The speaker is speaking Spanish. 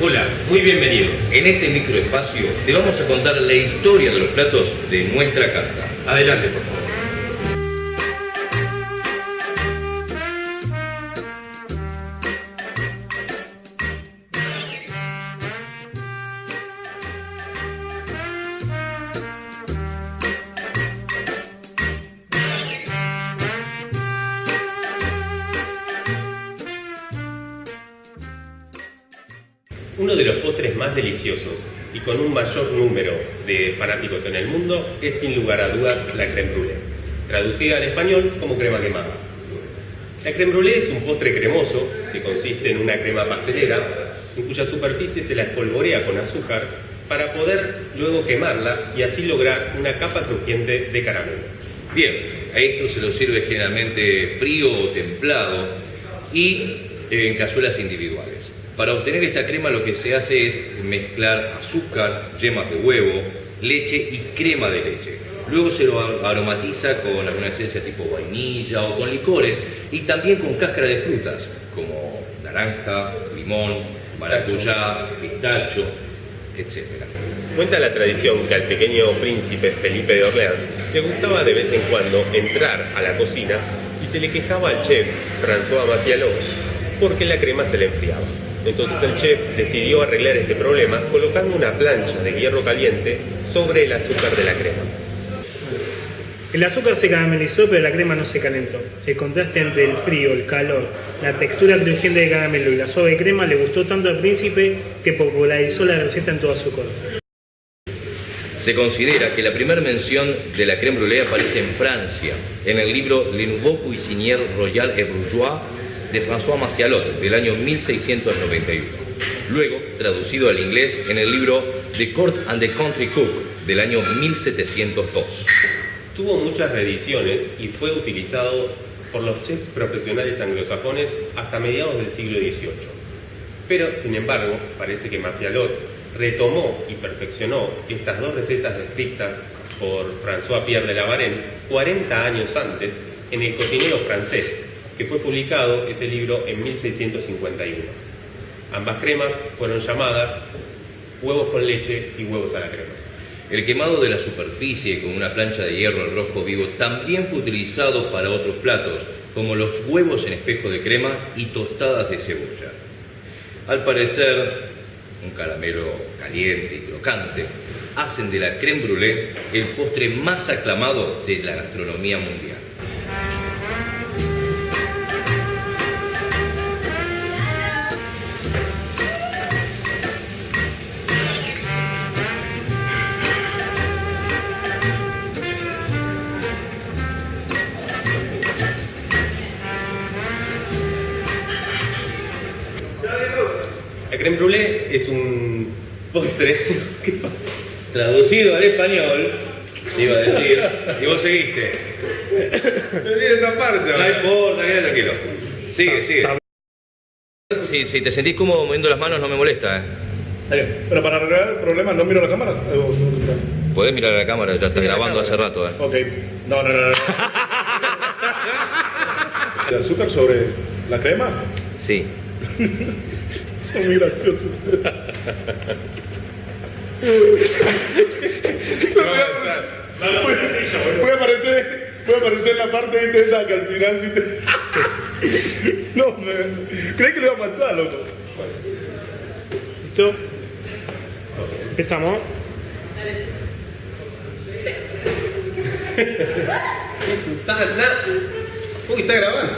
Hola, muy bienvenidos. En este microespacio te vamos a contar la historia de los platos de nuestra carta. Adelante, por favor. Uno de los postres más deliciosos y con un mayor número de fanáticos en el mundo es sin lugar a dudas la crème brûlée, traducida al español como crema quemada. La crème brûlée es un postre cremoso que consiste en una crema pastelera en cuya superficie se la espolvorea con azúcar para poder luego quemarla y así lograr una capa crujiente de caramelo. Bien, a esto se lo sirve generalmente frío o templado y en cazuelas individuales. Para obtener esta crema lo que se hace es mezclar azúcar, yemas de huevo, leche y crema de leche. Luego se lo aromatiza con alguna esencia tipo vainilla o con licores y también con cáscara de frutas como naranja, limón, maracuyá, pistacho, etc. Cuenta la tradición que al pequeño príncipe Felipe de Orleans le gustaba de vez en cuando entrar a la cocina y se le quejaba al chef François Macialot porque la crema se le enfriaba. Entonces el chef decidió arreglar este problema colocando una plancha de hierro caliente sobre el azúcar de la crema. El azúcar se caramelizó, pero la crema no se calentó. El contraste entre el frío, el calor, la textura crujiente del caramelo y la suave crema le gustó tanto al príncipe que popularizó la receta en toda su corte. Se considera que la primera mención de la crème brûlée aparece en Francia, en el libro Le Nouveau Cuisinier Royal et Bourgeois de François Macialot del año 1691. Luego, traducido al inglés en el libro The Court and the Country Cook del año 1702. Tuvo muchas reediciones y fue utilizado por los chefs profesionales anglosajones hasta mediados del siglo XVIII. Pero, sin embargo, parece que Macialot retomó y perfeccionó estas dos recetas descritas por François Pierre de la Varenne 40 años antes en El cocinero francés, que fue publicado ese libro en 1651. Ambas cremas fueron llamadas huevos con leche y huevos a la crema. El quemado de la superficie con una plancha de hierro rojo vivo también fue utilizado para otros platos, como los huevos en espejo de crema y tostadas de cebolla. Al parecer, un caramelo caliente y crocante hacen de la crème brûlée el postre más aclamado de la gastronomía mundial. La crème brûlée es un postre. ¿Qué pasa? Traducido al español, iba a decir, y vos seguiste. Esa parte. No importa, quédate tranquilo. Sigue, sigue. Si, si te sentís cómodo moviendo las manos, no me molesta. ¿eh? Está bien. Pero para arreglar el problema, ¿no miro la cámara? Eh, Podés mirar a la cámara, ya estás grabando hace rato. ¿eh? Ok. No, no, no. no. ¿De azúcar sobre la crema? Sí. Muy gracioso. Puede, puede aparecer, puede aparecer la parte ¿viste, esa que al final, ¿viste? No, me, creí que le iba a matar, loco. ¿Listo? Empezamos. Susana. Uy, está grabando.